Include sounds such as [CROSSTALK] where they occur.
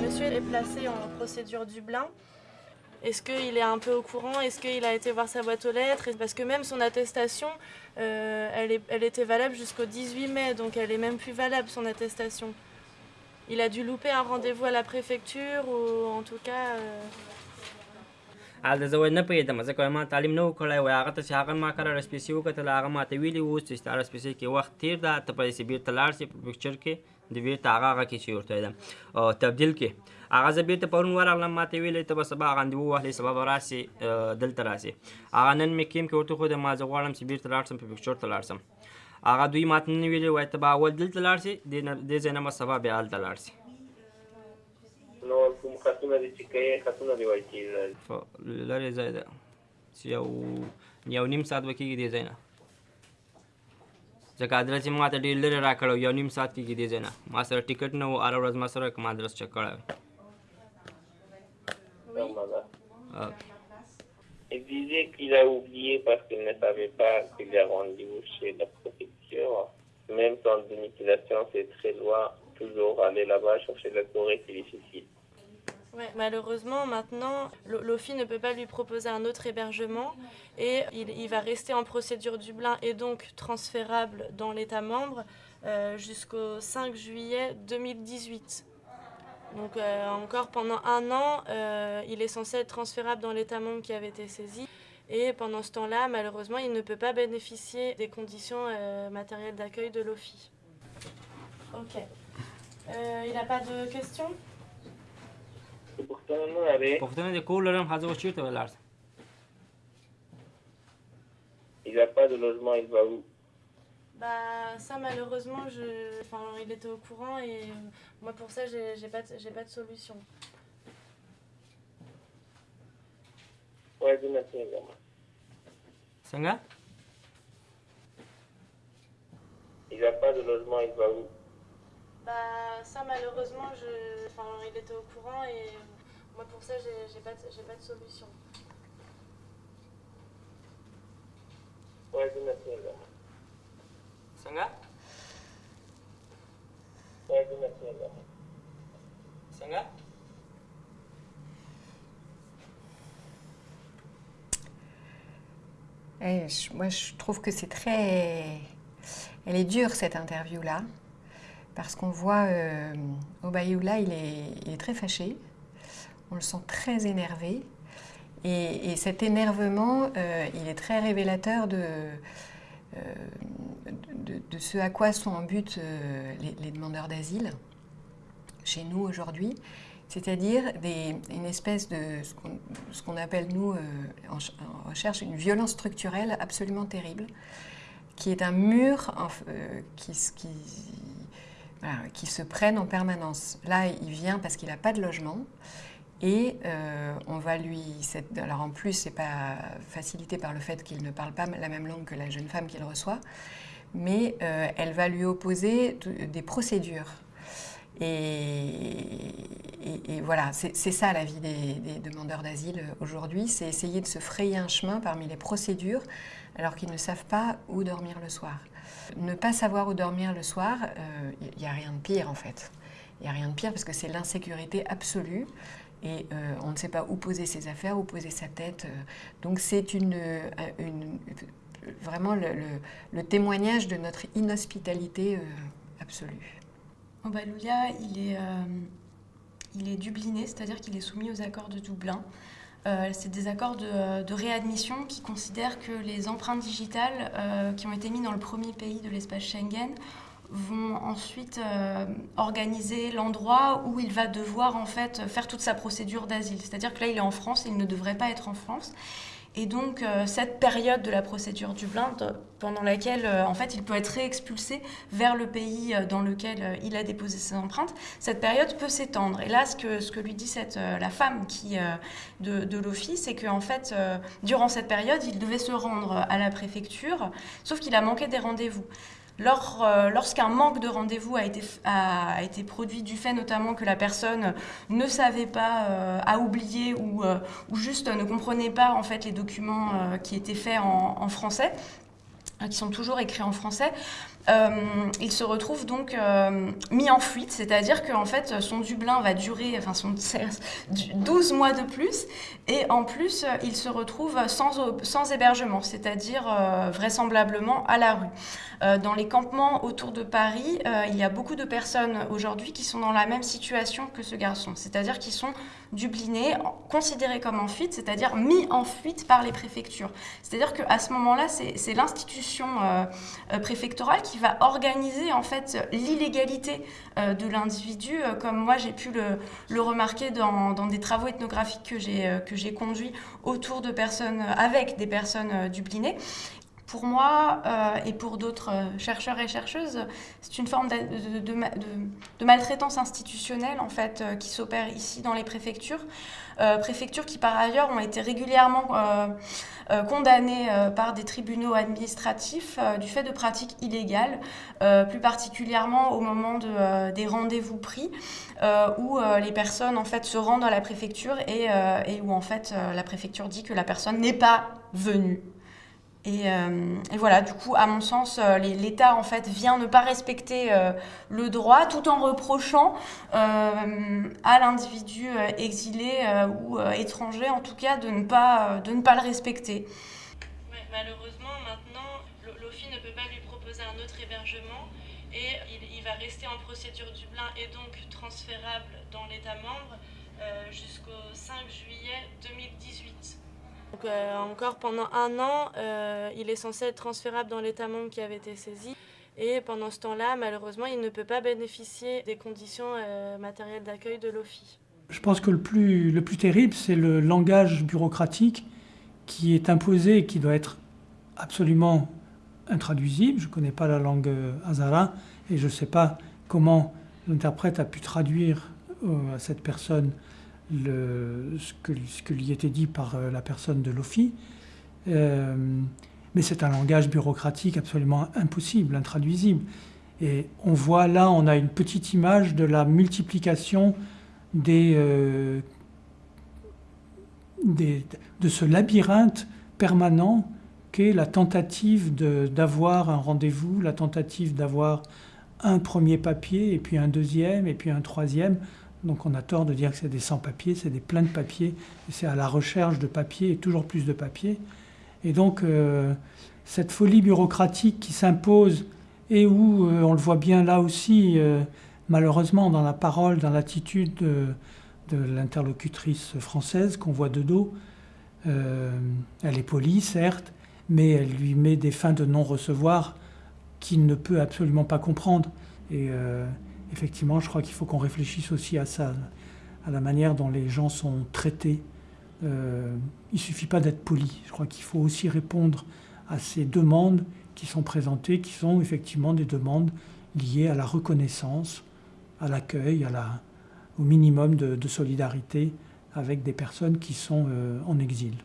Monsieur est placé en procédure Dublin. Est-ce qu'il est un peu au courant? Est-ce qu'il a été voir sa boîte aux lettres? Parce que même son attestation, euh, elle, était valable jusqu'au 18 mai, donc elle est même plus valable son attestation. Il a dû louper un rendez-vous à la préfecture ou en tout cas... euh, هلته زه وایي نه پوهېدم ځکه وایي ما تعلیم نه و کړی وایي هغه ته چې هغه ما کله رسپیسي وکتل هغه ما ته ویلي و چې ستا رسپیسي کې وخت تیر ده ته پیسې بېرته لاړ شې په پکچر کې د بیرته هغه هغه کې چې ورته او تبدیل کې. هغه زه بیرته پرون ورغلم ما ته ویلې ته به سبا غندو واخلې سبا به راسې دلته راسې. هغه نن مې کیم کې ورته ښودم ما زه غواړم چې بیرته لاړ شم په پکچر ته لاړ شم هغه دوی ماته نن ویلې وایي ته به اول دلته لاړ شې دې نه- ځای نه به سبا بیا هلته لاړ شې خطونه دي چې کوي خطونه دی وایي کېږي په لرې ځای ده چې یو یو نیم ساعت به کېږي دې ځای نه ځکه ادرس یې ما ته ډېر لرې راکړی و یو نیم ساعت کېږي دې ځای نه ما سره ټیکټ نه و هره ورځ ما سره کوم ادرس چک کړی وی. آه. Il disait qu'il a oublié parce qu'il ne savait pas qu'il a rendez-vous chez la préfecture. Même sans domiciliation, c'est très loin. Toujours aller là-bas chercher la Corée, c'est difficile. Malheureusement, maintenant, Lo- l'OFI ne peut pas lui proposer un autre hébergement et il, va rester en procédure Dublin et donc transférable dans l'État membre euh, jusqu'au 5 juillet 2018. Donc euh, encore pendant un an, euh, il est censé être transférable dans l'État membre qui avait été saisi. Et pendant ce temps-là, malheureusement, il ne peut pas bénéficier des conditions matérielles d'accueil de l'OFI. Ok. Il n'a pas de questions? پوښتنه نه لري پوښتنه دې کور لرم ښځه اوس چېرته به لاړ شم Il n'a pas de logement, il va où Bah ça malheureusement je, enfin il était au courant et euh, moi pour ça j'ai j'ai pas de- j'ai pas de solution. Ouais, دونه څنګه څنګه Il n'a pas de logement, il va où Bah ça malheureusement, je... enfin, il était au courant et euh, moi pour ça j'ai pas, de... pas de solution. Sangha? Sangha? Eh, moi je trouve que c'est très... Elle est dure cette interview-là parce qu'on voit euh, Obayoula, il est, il est très fâché, on le sent très énervé, et, et cet énervement, euh, il est très révélateur de, euh, de, ce à quoi sont en but euh, les, demandeurs d'asile chez nous aujourd'hui, c'est-à-dire une espèce de ce qu'on- appelle nous en, ch- en recherche une violence structurelle absolument terrible, qui est un mur qui, qui se prenne en permanence. Là, il vient parce qu'il n'a pas de logement. Et euh, on va lui. alors en plus, c'est pas facilité par le fait qu'il ne parle pas la même langue que la jeune femme qu'il reçoit, mais euh, elle va lui opposer des procédures. Et, voilà, c'est ça la vie des, demandeurs d'asile aujourd'hui, c'est essayer de se frayer un chemin parmi les procédures alors qu'ils ne savent pas où dormir le soir. Ne pas savoir où dormir le soir, euh, il n'y a rien de pire en fait. Il n'y a rien de pire parce que c'est l'insécurité absolue et euh, on ne sait pas où poser ses affaires, où poser sa tête. euh. Donc c'est une, euh, vraiment le, témoignage de notre inhospitalité euh, absolue. Obalulia, il est, euh, il est dubliné, c'est-à-dire qu'il est soumis aux accords de Dublin. Euh, c'est des accords de, réadmission qui considèrent que les empreintes digitales euh, qui ont été mises dans le premier pays de l'espace Schengen vont ensuite organiser l'endroit où il va devoir en fait faire toute sa procédure d'asile. C'est-à-dire que là, il est en France et il ne devrait pas être en France. Et donc, euh, cette période de la procédure Dublin, de- pendant laquelle, euh, en fait, il peut être réexpulsé vers le pays euh, dans lequel euh, il a déposé ses empreintes, cette période peut s'étendre. Et là, ce que, ce que lui dit euh, la femme qui, euh, de, de l'office, c'est qu'en fait, euh, durant cette période, il devait se rendre à la préfecture, sauf qu'il a manqué des rendez-vous. Euh, lorsqu'un manque de rendez-vous a été, produit du fait notamment que la personne ne savait pas, euh, a oublié ou, euh, ou, juste ne comprenait pas en fait les documents qui étaient faits en, français, qui sont toujours écrits en français, euh, il se retrouve donc euh, mis en fuite, c'est-à-dire qu'en fait son Dublin va durer enfin son [LAUGHS] 12 mois de plus et en plus il se retrouve sans, sans hébergement, c'est-à-dire euh, vraisemblablement à la rue. dans les campements autour de Paris, il y a beaucoup de personnes aujourd'hui qui sont dans la même situation que ce garçon, c'est-à-dire qui sont dublinés, considérés comme en fuite, c'est-à-dire mis en fuite par les préfectures. C'est-à-dire qu'à ce moment-là, c'est l'institution préfectorale qui va organiser en fait l'illégalité euh, de l'individu, euh, comme moi j'ai pu le, remarquer dans, des travaux ethnographiques que j'ai euh, conduits autour de personnes, avec des personnes dublinées. Pour moi et pour d'autres chercheurs et chercheuses, c'est une forme de, maltraitance institutionnelle en fait qui s'opère ici dans les préfectures. préfectures qui par ailleurs ont été régulièrement euh, condamnés euh, par des tribunaux administratifs euh, du fait de pratiques illégales, plus particulièrement au moment de, des rendez-vous pris, où les personnes en fait se rendent à la préfecture et, et où en fait la préfecture dit que la personne n'est pas venue euh, et, voilà, du coup, à mon sens, euh, l'État en fait vient ne pas respecter euh, le droit tout en reprochant à l'individu exilé ou étranger, en tout cas, de ne pas, de ne pas le respecter. malheureusement, maintenant, l'OFI ne peut pas lui proposer un autre hébergement et il, il va rester en procédure Dublin et donc transférable dans l'État membre jusqu'au 5 juillet 2018. Donc, euh, encore pendant un an, euh, il est censé être transférable dans l'État membre qui avait été saisi. Et pendant ce temps-là, malheureusement, il ne peut pas bénéficier des conditions euh, matérielles d'accueil de l'OFI. Je pense que le plus, le plus terrible, c'est le langage bureaucratique qui est imposé et qui doit être absolument intraduisible. Je ne connais pas la langue Hazara et je ne sais pas comment l'interprète a pu traduire à cette personne ce, que, lui était dit par euh, la personne de l'OFI. Euh, mais c'est un langage bureaucratique absolument impossible, intraduisible. Et on voit là, on a une petite image de la multiplication des, euh, de ce labyrinthe permanent qu'est la tentative d'avoir un rendez-vous, la tentative d'avoir un premier papier, et puis un deuxième, et puis un troisième. Donc on a tort de dire que c'est des sans-papiers, c'est des pleins de papiers, c'est à la recherche de papiers et toujours plus de papiers. Et donc euh, cette folie bureaucratique qui s'impose et où euh, on le voit bien là aussi, euh, malheureusement, dans la parole, dans l'attitude de, l'interlocutrice française qu'on voit de dos, elle est polie, certes, mais elle lui met des fins de non-recevoir qu'il ne peut absolument pas comprendre. Effectivement, je crois qu'il faut qu'on réfléchisse aussi à ça, à la manière dont les gens sont traités. Euh, il ne suffit pas d'être poli. Je crois qu'il faut aussi répondre à ces demandes qui sont présentées, qui sont effectivement des demandes liées à la reconnaissance, à l'accueil, au minimum de, solidarité avec des personnes qui sont euh, en exil.